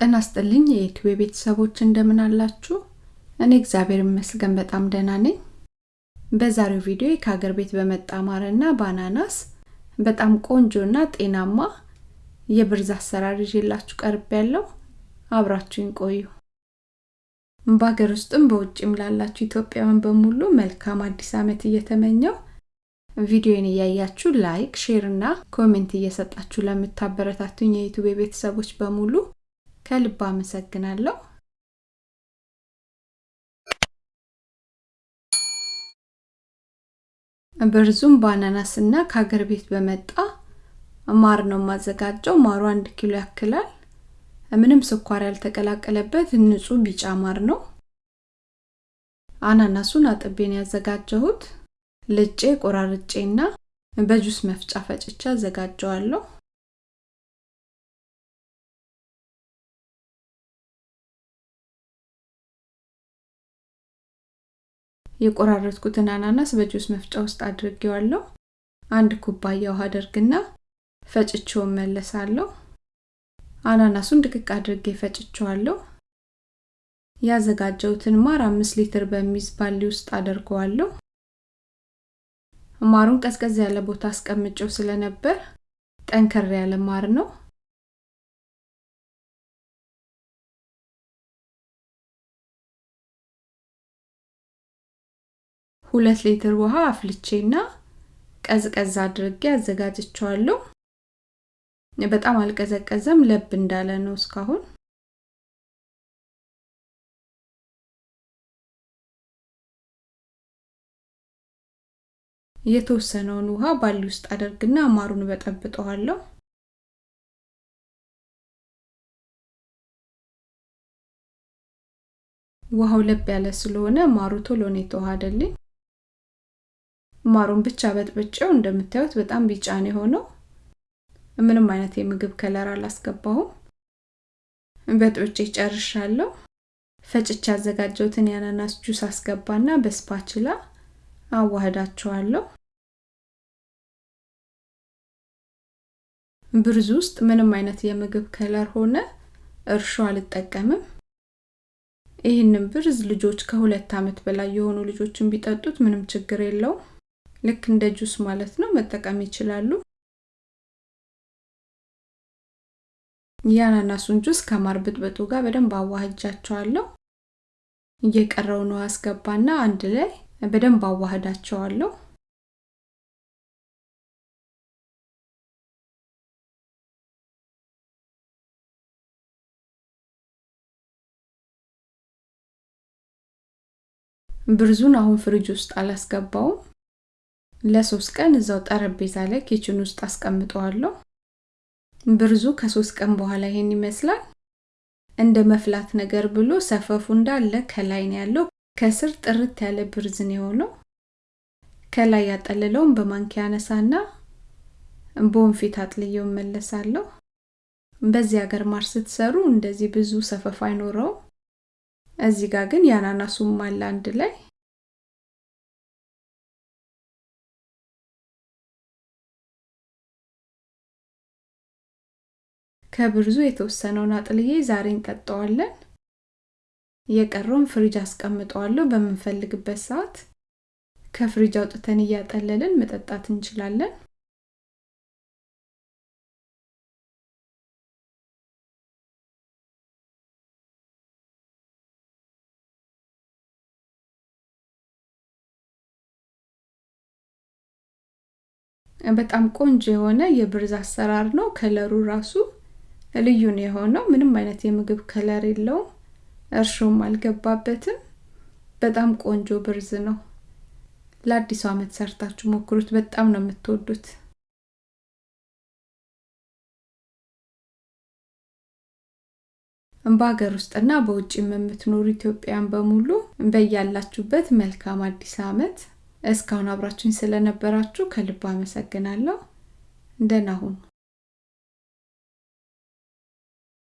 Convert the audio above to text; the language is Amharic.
ጤና ይስጥልኝ የዩቲዩብ ቤተሰቦች እንደምን አላችሁ? እኔ እግዚአብሔር ይመስገን በጣም ደህና ነኝ። በዛሬው ቪዲዮ ከሀገር ቤት በመጣ ማርና በአናናስ በጣም ቆንጆና ጤናማ የብርዝ አሰራር ይዤላችሁ ቀርቢያለው አብራችሁኝ ቆዩ። በሀገር ውስጥም በውጭም ላላችሁ ኢትዮጵያውያን በሙሉ መልካም አዲስ ዓመት እየተመኘው ቪዲዮን እያያችሁ like፣ share እና comment እየሰጣችሁ ለምታበረታቱኝ የዩቲዩብ ቤተሰቦች በሙሉ ከልብ አመሰግናለሁ። ብርዙም በአናናስ እና ከሀገር ቤት በመጣ ማር ነው የማዘጋጀው። ማሩ አንድ ኪሎ ያክላል። ምንም ስኳር ያልተቀላቀለበት ንጹህ ቢጫ ማር ነው። አናናሱን አጥቤን ያዘጋጀሁት ልጬ ቆራርጬና በጁስ መፍጫ ፈጭቼ አዘጋጀዋለሁ። የቆራረጥኩትን አናናስ በጁስ መፍጫ ውስጥ አድርጌዋለሁ። አንድ ኩባያ ውሃ አደርግና ፈጭቼው መለሳለሁ። አናናሱን ድቅቅ አድርጌ ፈጭቼዋለሁ። ያዘጋጀሁትን ማር አምስት ሊትር በሚይዝ ባሊ ውስጥ አደርገዋለሁ። ማሩን ቀዝቀዝ ያለ ቦታ አስቀምጬው ስለነበር ጠንከር ያለ ማር ነው። ሁለት ሊትር ውሃ አፍልቼና ቀዝቀዝ አድርጌ አዘጋጅቸዋለሁ። በጣም አልቀዘቀዘም፣ ለብ እንዳለ ነው እስካሁን። የተወሰነውን ውሃ ባሊ ውስጥ አደርግና ማሩን በጠብጠዋለሁ። ውሃው ለብ ያለ ስለሆነ ማሩ ቶሎ ነው የተዋሃደልኝ። ማሩን ብቻ በጥብጬው እንደምታዩት በጣም ቢጫ ነው የሆነው። ምንም አይነት የምግብ color አላስገባሁም። በጥብጬ ጨርሻለሁ። ፈጭቼ ያዘጋጀሁትን የአናናስ ጁስ አስገባና በ spatula አዋህዳቸዋለሁ። ብርዝ ውስጥ ምንም አይነት የምግብ color ሆነ እርሾ አልጠቀምም። ይህንን ብርዝ ልጆች ከሁለት ዓመት በላይ የሆኑ ልጆችን ቢጠጡት ምንም ችግር የለውም። ልክ እንደ ጁስ ማለት ነው፣ መጠቀም ይችላሉ። የአናናሱን ጁስ ከማር ብጥብጡ ጋር በደንብ አዋህጃቸዋለሁ። የቀረውን ውሃ አስገባና አንድ ላይ በደንብ አዋህዳቸዋለሁ። ብርዙን አሁን ፍሪጅ ውስጥ አላስገባውም። ለሶስት ቀን እዛው ጠረጴዛ ላይ kitchen ውስጥ አስቀምጠዋለሁ። ብርዙ ከሶስት ቀን በኋላ ይሄን ይመስላል። እንደ መፍላት ነገር ብሎ ሰፈፉ እንዳለ ከላይ ነው ያለው። ከስር ጥርት ያለ ብርዝን የሆነው ከላይ ያጠልለውን በማንኪያ አነሳና በወንፊት አጥልየው መለሳለሁ። በዚህ ሀገር ማር ስትሰሩ እንደዚህ ብዙ ሰፈፍ አይኖረውም። እዚህ ጋር ግን የአናናሱም አለ አንድ ላይ ከብርዙ የተወሰነውን አጥልዬ ዛሬ እንጠጣዋለን። የቀረውን ፍሪጅ አስቀምጠዋለሁ። በምንፈልግበት ሰዓት ከፍሪጅ አውጥተን እያጠለልን መጠጣት እንችላለን። በጣም ቆንጆ የሆነ የብርዝ አሰራር ነው። ከለሩ ራሱ ልዩ ነው የሆነው። ምንም አይነት የምግብ ከለር የለውም። እርሾም አልገባበትም። በጣም ቆንጆ ብርዝ ነው። ለአዲሱ ዓመት ሰርታችሁ ሞክሩት። በጣም ነው የምትወዱት። በሀገር ውስጥና በውጭም የምትኖሩ ኢትዮጵያን በሙሉ በያላችሁበት መልካም አዲስ ዓመት። እስካሁን አብራችሁኝ ስለነበራችሁ ከልብ አመሰግናለሁ። ደህና ሁኑ።